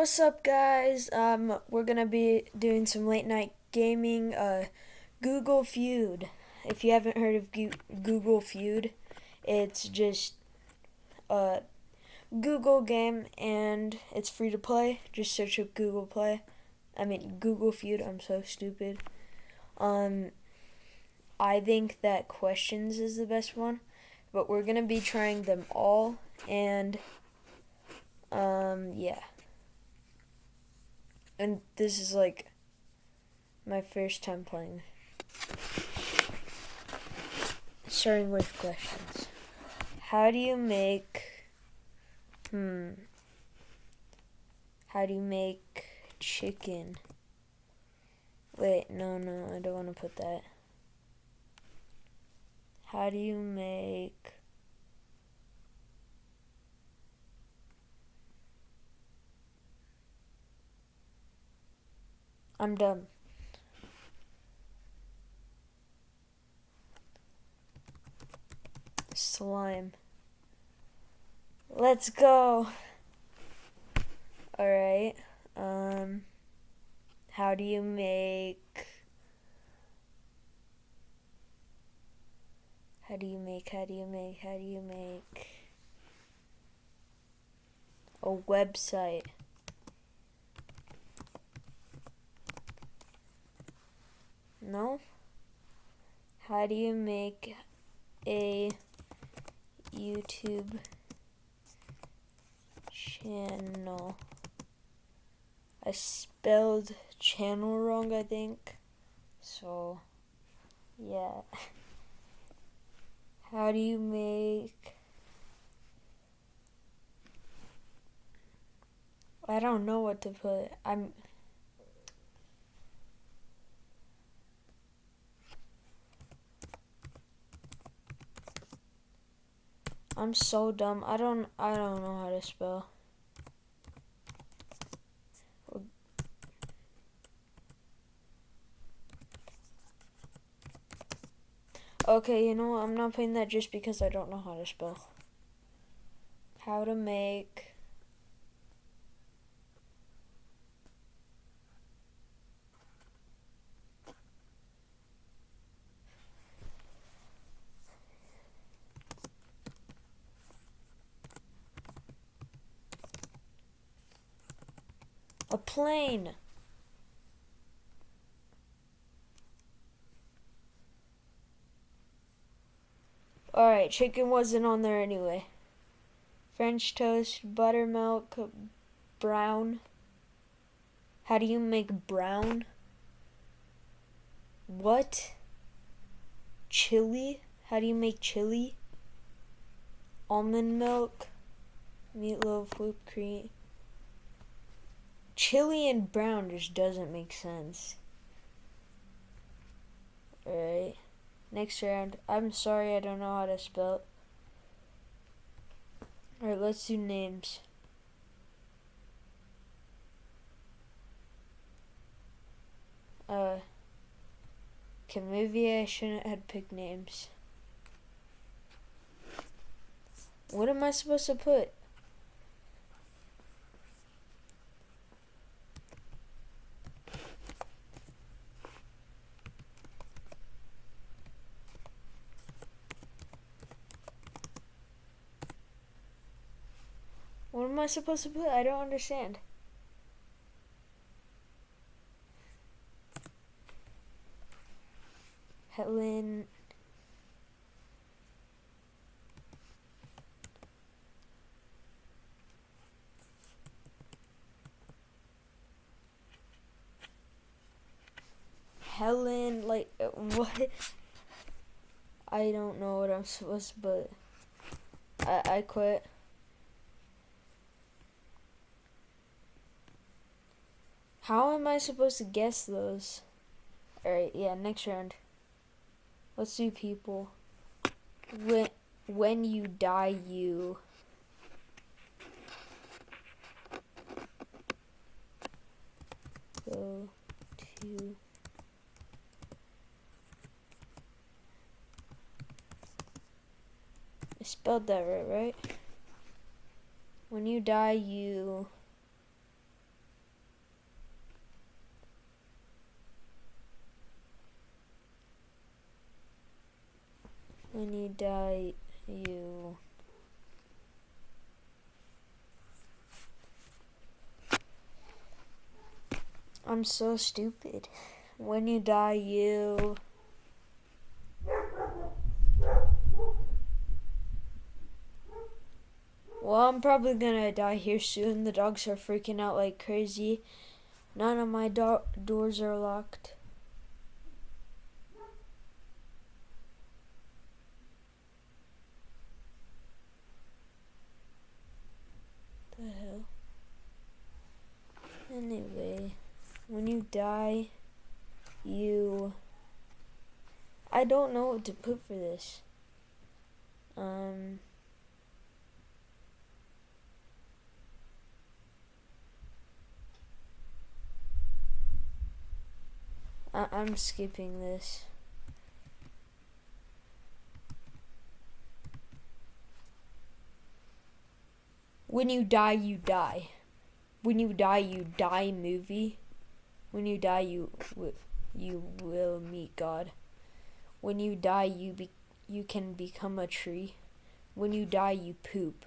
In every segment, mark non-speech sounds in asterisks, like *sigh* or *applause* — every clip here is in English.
What's up, guys? Um, we're gonna be doing some late night gaming. Uh, Google Feud. If you haven't heard of Google Feud, it's just a Google game and it's free to play. Just search up Google Play. I mean Google Feud. I'm so stupid. Um, I think that questions is the best one, but we're gonna be trying them all and um yeah and this is like my first time playing. Starting with questions. How do you make hmm how do you make chicken? Wait, no, no, I don't want to put that. How do you make I'm done. Slime. Let's go. Alright. Um how do you make How do you make how do you make how do you make a website? No? How do you make a YouTube channel? I spelled channel wrong, I think. So, yeah. *laughs* How do you make... I don't know what to put. I'm... I'm so dumb. I don't I don't know how to spell. Okay, you know what? I'm not playing that just because I don't know how to spell. How to make plane. Alright, chicken wasn't on there anyway. French toast, buttermilk, brown. How do you make brown? What? Chili? How do you make chili? Almond milk, meatloaf, whipped cream. Chili and brown just doesn't make sense. Alright. Next round. I'm sorry I don't know how to spell. Alright, let's do names. Uh, okay, maybe I shouldn't have picked names. What am I supposed to put? What am I supposed to put? I don't understand. Helen. Helen, like, uh, what? I don't know what I'm supposed to put. I, I quit. How am I supposed to guess those? Alright, yeah, next round. Let's do people. When, when you die, you... Go to... I spelled that right, right? When you die, you... die, you. I'm so stupid. When you die, you. Well, I'm probably gonna die here soon. The dogs are freaking out like crazy. None of my do doors are locked. The hell? Anyway, when you die, you. I don't know what to put for this. Um. I I'm skipping this. When you die, you die. When you die, you die movie. When you die, you you will meet God. When you die, you be, you can become a tree. When you die, you poop.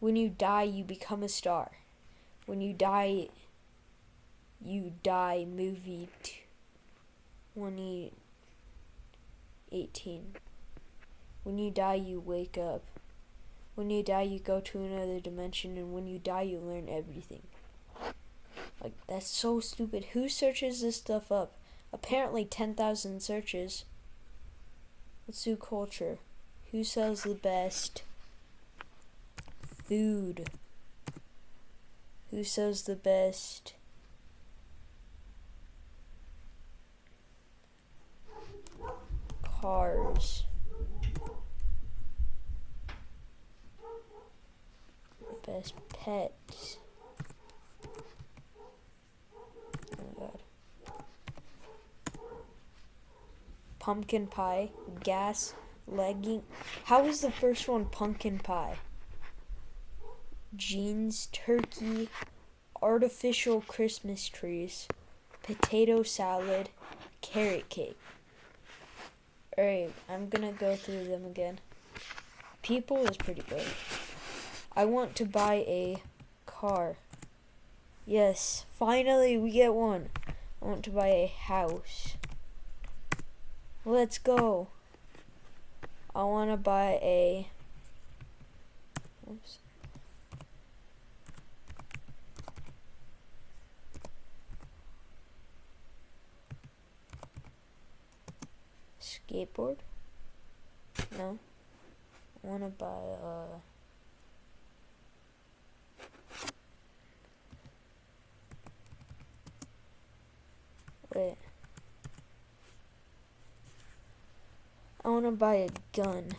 When you die, you become a star. When you die, you die movie 2018. When you die, you wake up. When you die, you go to another dimension, and when you die, you learn everything. Like, that's so stupid. Who searches this stuff up? Apparently, 10,000 searches. Let's do culture. Who sells the best food? Who sells the best cars. Best pets. Oh my god. Pumpkin pie, gas, legging. How was the first one pumpkin pie? Jeans, turkey, artificial Christmas trees, potato salad, carrot cake. Alright, I'm gonna go through them again. People is pretty good. I want to buy a car. Yes, finally we get one. I want to buy a house. Let's go. I want to buy a. Oops. skateboard? No. I want to buy uh Wait. I want to buy a gun.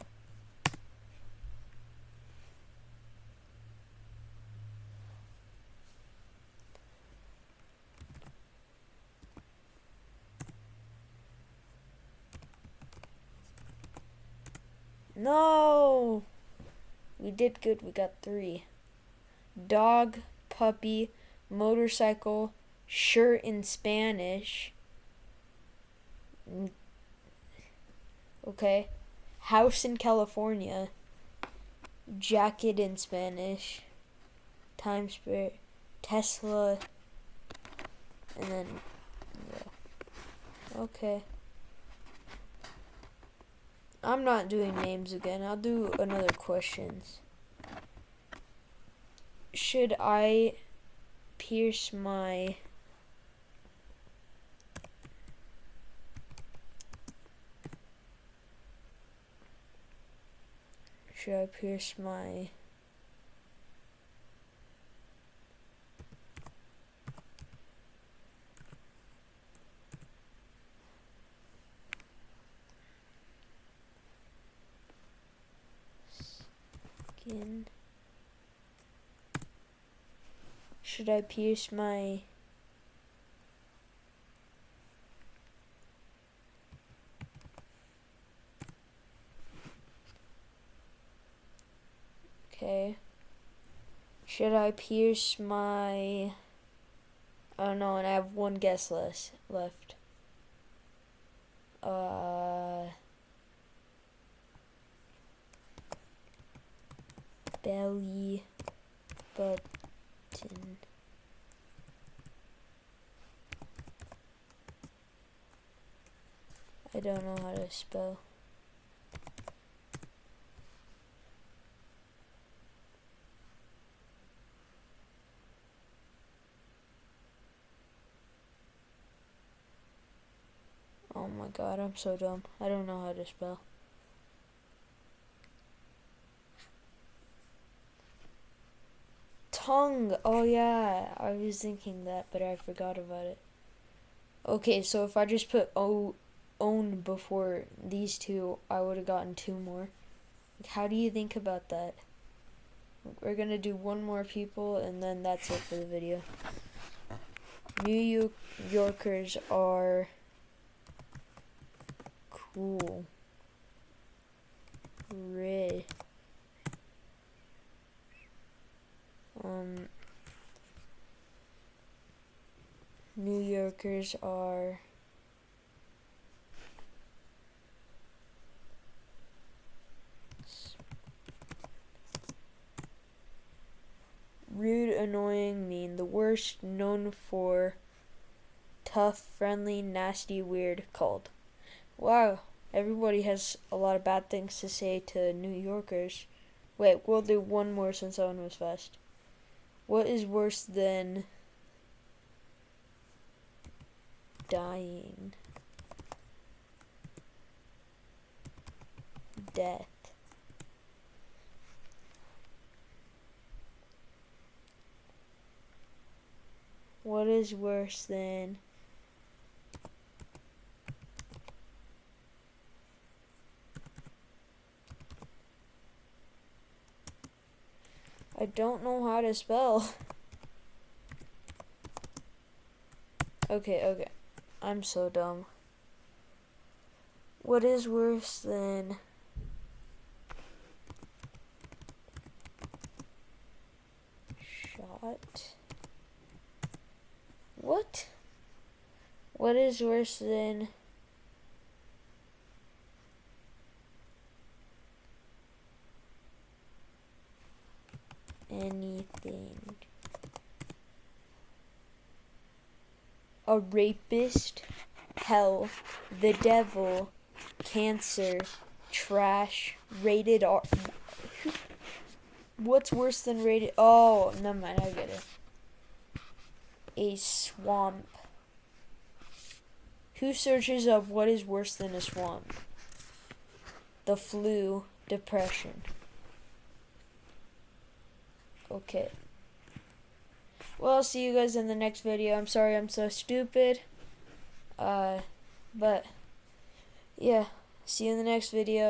No! We did good. We got three. Dog, puppy, motorcycle, shirt in Spanish. Okay. House in California. Jacket in Spanish. Time Spirit. Tesla. And then, yeah. Okay. I'm not doing names again. I'll do another questions. Should I pierce my Should I pierce my skin? Should I pierce my Should I pierce my... Oh no, and I have one guess less left. Uh... Belly button. I don't know how to spell. Oh my god, I'm so dumb. I don't know how to spell. Tongue. Oh yeah, I was thinking that, but I forgot about it. Okay, so if I just put O own before these two, I would have gotten two more. How do you think about that? We're gonna do one more people, and then that's it for the video. New Yorkers are cool. Red. Um, New Yorkers are rude, annoying, mean, the worst, known for tough, friendly, nasty, weird, cold. Wow, everybody has a lot of bad things to say to New Yorkers. Wait, we'll do one more since one was fast. What is worse than dying? Death. What is worse than I don't know how to spell. Okay, okay. I'm so dumb. What is worse than shot? What? What is worse than anything? A rapist, hell, the devil, cancer, trash, rated R. *laughs* What's worse than rated? Oh, never mind, I get it a swamp. Who searches up what is worse than a swamp? The flu, depression. Okay. Well, see you guys in the next video. I'm sorry I'm so stupid. Uh, but, yeah. See you in the next video.